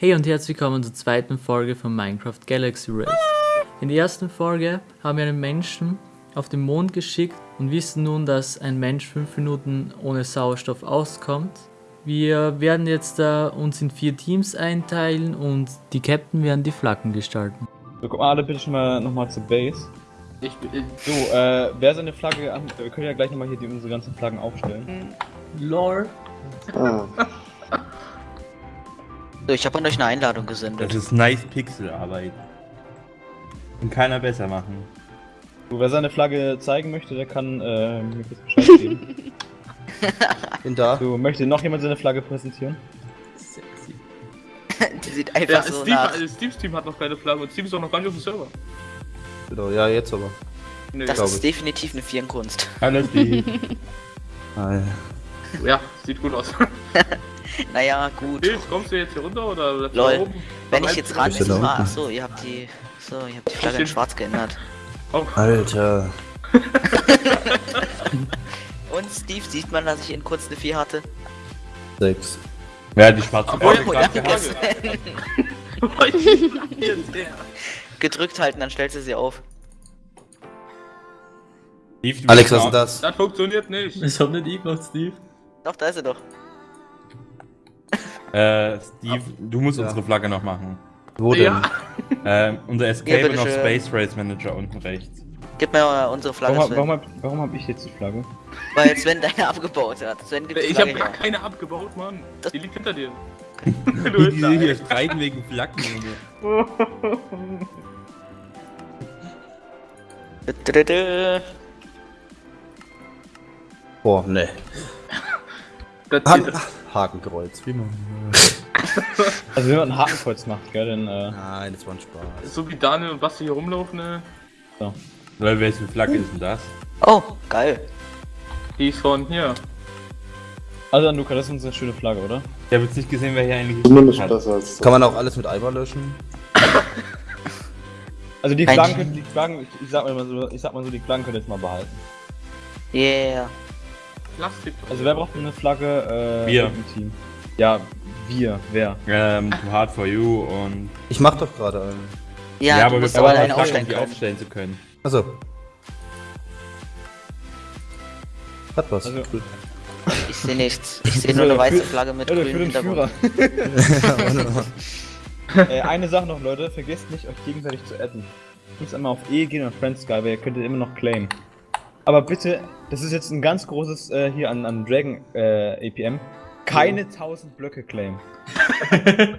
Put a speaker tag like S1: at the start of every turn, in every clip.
S1: Hey und herzlich willkommen zur zweiten Folge von Minecraft Galaxy Race. In der ersten Folge haben wir einen Menschen auf den Mond geschickt und wissen nun, dass ein Mensch 5 Minuten ohne Sauerstoff auskommt. Wir werden jetzt äh, uns in vier Teams einteilen und die Captain werden die Flaggen gestalten.
S2: So, kommt mal alle bitte schon mal nochmal zur Base.
S3: Ich bin.
S2: So, äh, wer seine Flagge an. Wir können ja gleich nochmal hier die, unsere ganzen Flaggen aufstellen.
S1: Lore.
S4: So, ich habe an euch eine Einladung gesendet.
S5: Das ist nice Pixelarbeit. Kann keiner besser machen.
S2: So, wer seine Flagge zeigen möchte, der kann äh, mir kurz Bescheid geben.
S6: Bin da.
S2: So, möchte noch jemand seine Flagge präsentieren?
S1: Sexy.
S4: Die sieht einfach
S3: Ja,
S4: so
S3: Steve,
S4: nach.
S3: Steve's Team hat noch keine Flagge und Steve ist auch noch gar nicht auf dem Server.
S6: Genau, ja, jetzt aber.
S3: Nee.
S4: Das ist
S6: ich.
S4: definitiv eine Vierenkunst.
S5: Alles die.
S3: Ja, sieht gut aus.
S4: Naja, gut.
S3: Steve, kommst du jetzt hier runter oder bleibst du
S4: Lol.
S3: oben?
S4: Wenn ich jetzt ran
S6: da
S4: ah, achso, ihr habt die. So, ihr habt die Flagge in schwarz geändert.
S3: Oh,
S6: Alter.
S4: Und Steve, sieht man, dass ich in kurz eine 4 hatte?
S6: Sechs.
S5: Ja, die schwarze
S3: Obwohl,
S5: Flagge
S3: oh, ja.
S4: Gedrückt halten, dann stellst du sie auf.
S5: Steve,
S6: Alex, was ist das?
S3: Das funktioniert nicht.
S1: Das hat nicht ich gemacht, Steve.
S4: Doch, da ist er doch.
S5: Äh, Steve, du musst
S6: Ja.
S5: unsere Flagge noch machen.
S6: Wo denn?
S3: Ja.
S5: Ähm, unser Escape und auf
S4: schön.
S5: Space Race Manager unten rechts.
S4: Gib mir äh, unsere Flagge,
S2: Warum,
S4: Sven.
S2: warum, hab, warum hab ich jetzt die Flagge?
S4: Weil Sven deine abgebaut hat. Sven gibt
S3: Ich hab
S4: Flagge
S3: gar keine abgebaut, Mann.
S4: Das-
S3: Die liegt hinter dir.
S5: Die
S3: du
S5: hier streiten wegen Flaggen. Junge.
S6: Boah, ne.
S3: Das
S6: Ha
S3: hier,
S6: Hakenkreuz. Wie man.
S2: Also, wenn man ein Hakenkreuz macht, gell, dann. Äh,
S6: Nein, das war ein Spaß.
S3: so wie Daniel und Basti hier rumlaufen, ne?
S5: Weil welche Flagge ist denn das?
S4: Oh, geil.
S3: Die ist von hier.
S2: also, Luca, das ist unsere schöne Flagge, oder?
S5: Ich habe jetzt nicht gesehen, wer hier eigentlich
S7: Zumindest
S5: hat.
S7: besser als
S6: Kann man auch alles mit Eimer löschen?
S2: Also, die Flaggen, die Flaggen, ich, ich, sag mal so, ich sag mal so, die Flaggen könnt ihr jetzt mal behalten.
S4: Yeah.
S3: Plastik.
S2: Also, wer braucht denn eine Flagge? Äh,
S5: Wir.
S2: im Team? Ja, wir, wer?
S5: Ähm, Too Hard for You und.
S6: Ich mach doch gerade einen.
S4: Ja,
S5: Ja, aber wir brauchen eine Flagge,
S4: aufstellen
S5: um die aufstellen zu können.
S6: Achso. Hat was.
S2: Also-
S6: Cool.
S4: Ich sehe nichts. Ich sehe nur eine weiße Flagge mit grünem Hintergrund.
S2: Äh, eine Sache noch, Leute, vergesst nicht, euch gegenseitig zu adden. Ihr müsst einmal auf E gehen und Friends Sky, weil ihr könnt ihr immer noch claimen. Aber bitte, das ist jetzt ein ganz großes äh, hier an, an Dragon äh, APM. Keine 1000 Blöcke claimen.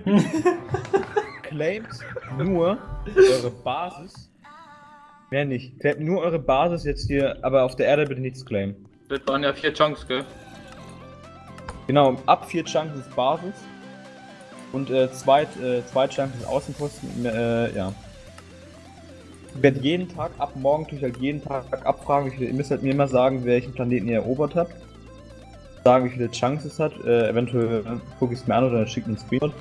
S2: Claimt nur eure Basis. Mehr nicht. Claimt nur eure Basis jetzt hier, aber auf der Erde bitte nichts claimen.
S3: Das waren ja vier Chunks, gell?
S2: Genau, ab 4 Chunks ist Basis. Und äh, zwei, äh, zwei Chunks ist Außenposten. Äh, ja. Ich werde jeden Tag, ab morgen tue ich halt jeden Tag abfragen, viele, ihr müsst halt mir immer sagen, welchen Planeten ihr erobert habt. Sagen, wie viele Chunks es hat. Äh, eventuell gucke ich es mir an oder schicke einen Screenshot.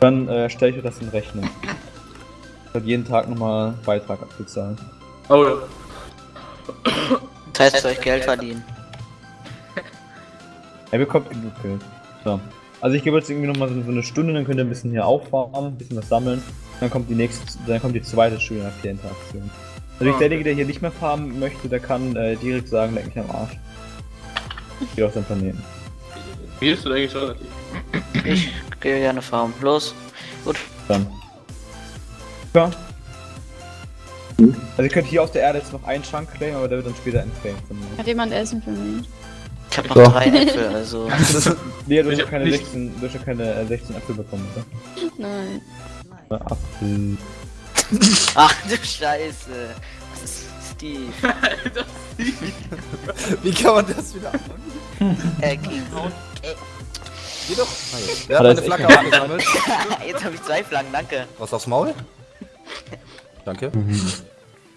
S2: Dann äh, stelle ich euch das in Rechnung. Ich werde jeden Tag nochmal Beitrag abbezahlen.
S3: Oh ja.
S4: Das heißt, für euch Geld verdienen.
S2: Er bekommt genug Geld. So. Also ich gebe jetzt irgendwie nochmal so, so eine Stunde, dann könnt ihr ein bisschen hier auffahren, ein bisschen was sammeln. Dann kommt die nächste, dann kommt die zweite Stunde nach der Interaktion. Also
S3: Ah,
S2: derjenige, der hier nicht mehr farmen möchte, der kann äh, direkt sagen, leck mich am Arsch. Geht auf seinen Planeten.
S3: Wie ist das eigentlich relativ?
S4: Ich gehe gerne farmen. Los. Gut.
S2: Dann. Ja. Also ihr könnt hier auf der Erde jetzt noch einen Chunk claimen, aber der wird dann später mir.
S8: Hat jemand Essen für mich?
S4: Ich habe noch
S6: So.
S4: drei Äpfel, also.
S2: Nee, du hast ja
S3: hab
S2: keine
S3: nicht-
S2: 16, du hast ja keine äh, 16 Äpfel bekommen, oder?
S8: Nein.
S2: Äh, Apfel.
S4: Ach du Scheiße. Was ist Steve?
S6: Wie kann man das wieder anfangen?
S4: Äh, Hound.
S6: Geh doch. Wer
S2: Hat
S6: meine
S2: jetzt
S6: Flagge aufgesammelt?
S4: Jetzt habe ich zwei Flaggen, danke.
S6: Was aufs Maul? Danke.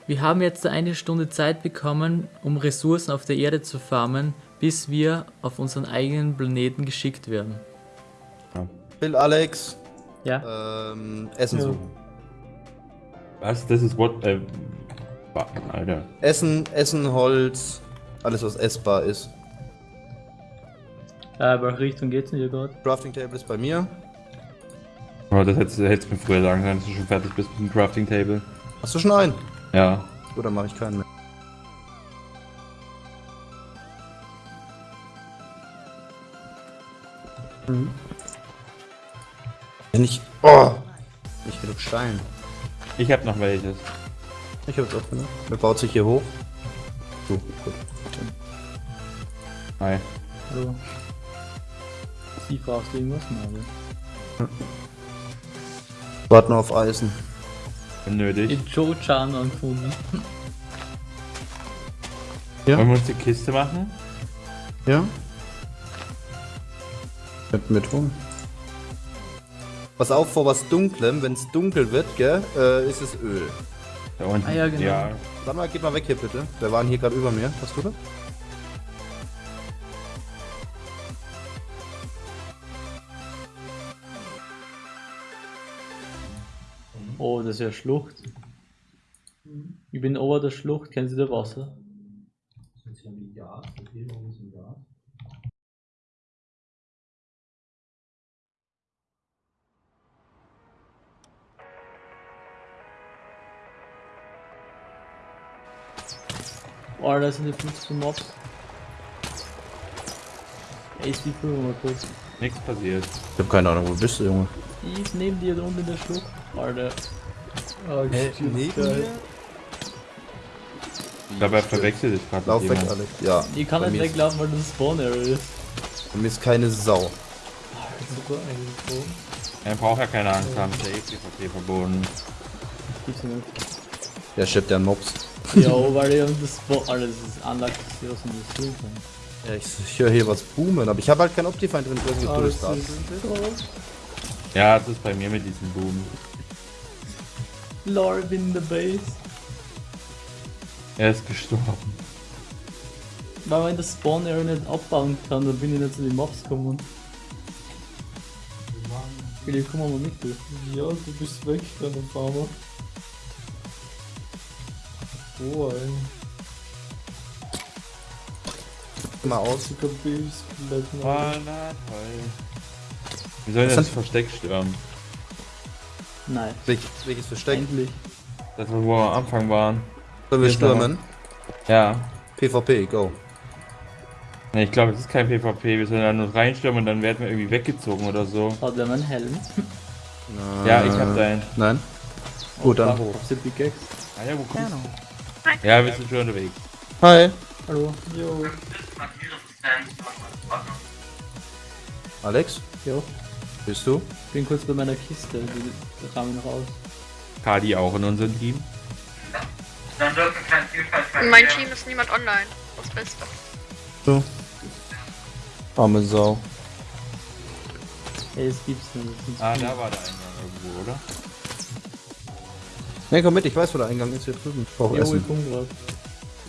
S1: Wir haben jetzt eine Stunde Zeit bekommen, um Ressourcen auf der Erde zu farmen, bis wir auf unseren eigenen Planeten geschickt werden.
S6: Bill, Alex.
S1: Ja?
S6: Ähm, Essen
S1: Ja.
S6: suchen.
S5: Was? Das ist what. Äh, Alter.
S6: Essen, Essen, Holz. Alles, was essbar ist.
S1: Äh, welche Richtung geht's denn hier gerade?
S6: Crafting Table ist bei mir.
S5: Aber das hättest, hättest du mir früher sagen können, dass du schon fertig bist mit dem Crafting Table.
S6: Hast du schon einen?
S5: Ja.
S6: Oder mache ich keinen mehr? Mhm. Wenn ich. Oh! Nicht genug Stein.
S5: Ich hab noch welches.
S6: Ich jetzt auch genug. Wer baut sich hier hoch? So, gut.
S5: Hi.
S9: Hallo. Sie brauchst du irgendwas, Marvel?
S6: Warten auf Eisen.
S5: Wenn nötig.
S9: Ich Joe Chan angefunden.
S6: Ja.
S5: Wollen wir uns die Kiste machen?
S6: Ja? Könnten wir tun. Pass auf vor was Dunklem, wenn es dunkel wird, gell, äh, ist es Öl.
S5: Da unten.
S9: Ah ja, genau.
S5: Ja.
S6: Sag mal, geht mal weg hier bitte. Wir waren hier gerade über mir. Was tut er?
S9: Oh, das ist ja Schlucht. Ich bin ober der Schlucht, kennen Sie da Wasser? Oh, da sind die 15 Mobs. Ey, ist wie früher mal kurz.
S5: Nichts passiert.
S6: Ich hab keine Ahnung, wo bist du, Junge?
S9: Die ist neben dir da unten in der Schlucht. Alter. Oh,
S6: Hä,
S9: shit,
S6: neben?
S5: Ich glaube, er verwechselt sich gerade
S6: Lauf weg. Alex. Ja.
S9: Ich kann nicht weglaufen, weil das Spawn Area ist.
S6: Bei mir ist keine Sau.
S9: Super, eigentlich.
S5: Er braucht ja keine Angst haben, der ist PvP verboten.
S9: Gibt's ja nicht.
S6: Der schleppt ja einen
S9: Ja, weil ich hab das Spawn. Alter, das ist Anlag, ich was investieren kann.
S6: Ja, ich, ich höre hier was boomen, aber ich habe halt kein Optifine drin, ich du das
S9: Ah,
S6: darfst.
S9: ist
S5: Ja, das ist bei mir mit diesem Boom.
S9: Lord in the base.
S5: Er ist gestorben.
S9: Weil man das Spawn Area nicht abbauen kann, dann bin ich nicht zu den Mobs gekommen. Philipp, komm mal mit. du. Ja, du bist weg, kleiner Farmer. Oh, ey.
S6: Mal aus.
S9: Babys bleiben.
S5: Oh, toll. Wir sollen das
S6: hat-
S5: Versteck stürmen.
S9: Nein,
S6: Welches, welches Versteck?
S9: endlich.
S5: Das, wo wir am Anfang waren.
S6: Sollen wir stürmen?
S5: Ja.
S6: PvP, go.
S5: Ne, ich glaube, es ist kein PvP. Wir sollen da nur reinstürmen und dann werden wir irgendwie weggezogen oder so.
S9: Hat der meinen Helm?
S5: Ja, ich hab deinen.
S6: Nein? Gut, dann.
S9: Hab's ja Pickaxe.
S5: Ah ja, wo kommst du? Ja, wir sind schon unterwegs.
S6: Hi.
S9: Hallo. Jo.
S6: Alex,
S9: Jo.
S6: bist du?
S9: Bin kurz bei meiner Kiste, die, da kam ich noch raus.
S5: Kadi auch in unserem Team.
S7: In meinem Team ist niemand online. Das Beste.
S6: So. Arme Sau.
S9: Ey, es gibt's nicht.
S5: Ah, da war der Eingang irgendwo, oder?
S6: Ne, komm mit, ich weiß, wo der Eingang ist hier drüben. Ich brauche
S9: Jo, ich
S6: Essen.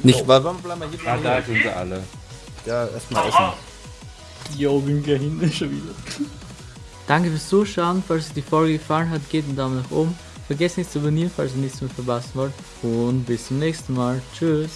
S6: Nicht, weil warum bleiben wir hier?
S5: Ah, da sind sie alle.
S6: Ja, erstmal Essen.
S9: Jo, bin gleich hinten schon wieder. Danke fürs Zuschauen. Falls euch die Folge gefallen hat, gebt einen Daumen nach oben. Vergesst nicht zu abonnieren, falls ihr nichts mehr verpassen wollt. Und bis zum nächsten Mal. Tschüss.